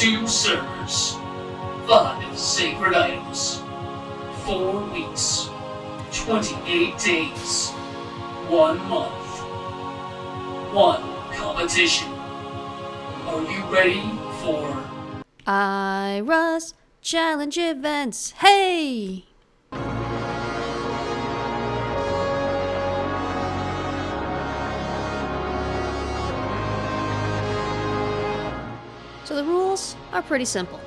two servers, five sacred items, four weeks, 28 days, one month, one competition. Are you ready for Ira's challenge events. Hey! So the rules are pretty simple.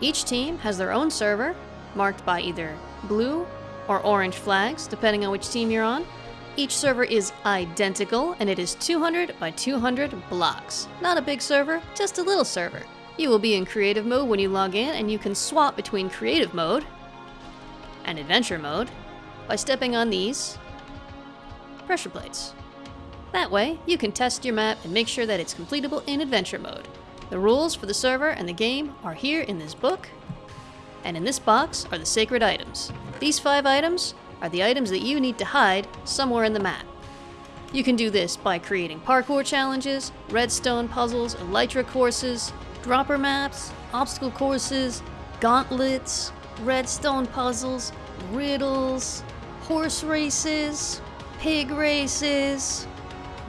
Each team has their own server, marked by either blue or orange flags, depending on which team you're on. Each server is identical, and it is 200 by 200 blocks. Not a big server, just a little server. You will be in creative mode when you log in, and you can swap between creative mode and adventure mode by stepping on these pressure plates. That way, you can test your map and make sure that it's completable in adventure mode. The rules for the server and the game are here in this book, and in this box are the sacred items. These five items are the items that you need to hide somewhere in the map. You can do this by creating parkour challenges, redstone puzzles, elytra courses, dropper maps, obstacle courses, gauntlets, redstone puzzles, riddles, horse races, pig races,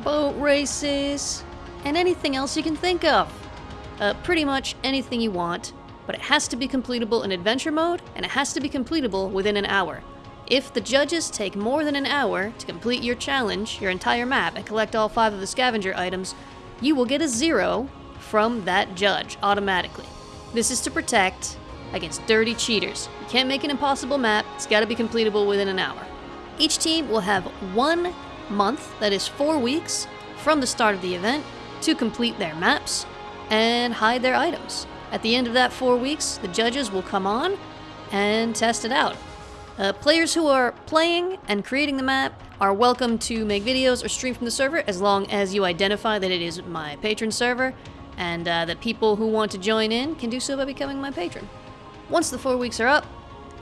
boat races, and anything else you can think of. Uh, pretty much anything you want, but it has to be completable in adventure mode, and it has to be completable within an hour. If the judges take more than an hour to complete your challenge, your entire map, and collect all five of the scavenger items, you will get a zero from that judge automatically. This is to protect against dirty cheaters. You can't make an impossible map, it's gotta be completable within an hour. Each team will have one month, that is four weeks, from the start of the event to complete their maps and hide their items. At the end of that four weeks, the judges will come on and test it out. Uh, players who are playing and creating the map are welcome to make videos or stream from the server as long as you identify that it is my patron server and uh, that people who want to join in can do so by becoming my patron. Once the four weeks are up,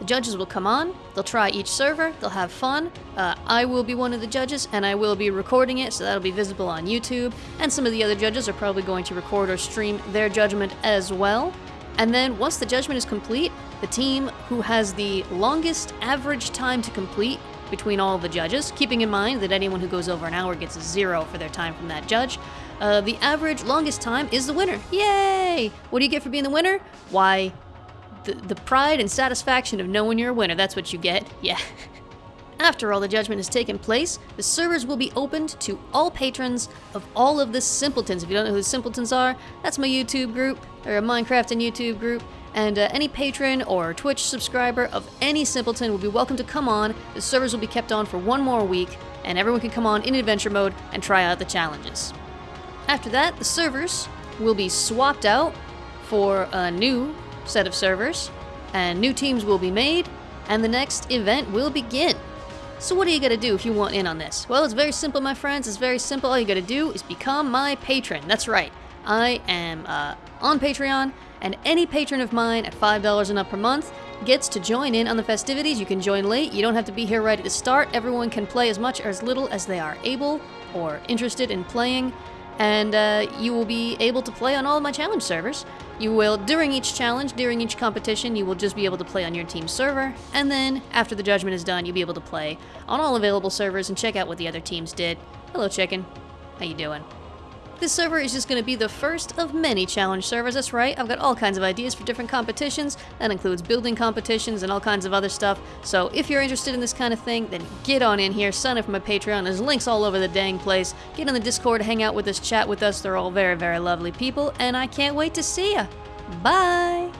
the judges will come on, they'll try each server, they'll have fun. Uh, I will be one of the judges and I will be recording it, so that'll be visible on YouTube. And some of the other judges are probably going to record or stream their judgment as well. And then once the judgment is complete, the team who has the longest average time to complete between all the judges, keeping in mind that anyone who goes over an hour gets a zero for their time from that judge, uh, the average longest time is the winner. Yay! What do you get for being the winner? Why, the, the pride and satisfaction of knowing you're a winner, that's what you get. Yeah. After all the judgment has taken place, the servers will be opened to all patrons of all of the Simpletons. If you don't know who the Simpletons are, that's my YouTube group, or a Minecraft and YouTube group. And uh, any patron or Twitch subscriber of any Simpleton will be welcome to come on. The servers will be kept on for one more week, and everyone can come on in adventure mode and try out the challenges. After that, the servers will be swapped out for a new set of servers, and new teams will be made, and the next event will begin. So what do you gotta do if you want in on this? Well, it's very simple, my friends. It's very simple. All you gotta do is become my patron. That's right. I am uh, on Patreon, and any patron of mine at $5 and up per month gets to join in on the festivities. You can join late. You don't have to be here right at the start. Everyone can play as much or as little as they are able or interested in playing and uh, you will be able to play on all of my challenge servers. You will, during each challenge, during each competition, you will just be able to play on your team's server, and then after the judgment is done, you'll be able to play on all available servers and check out what the other teams did. Hello, chicken. How you doing? This server is just going to be the first of many challenge servers, that's right. I've got all kinds of ideas for different competitions. That includes building competitions and all kinds of other stuff. So if you're interested in this kind of thing, then get on in here, sign up for my Patreon. There's links all over the dang place. Get on the Discord, hang out with us, chat with us. They're all very, very lovely people, and I can't wait to see ya. Bye!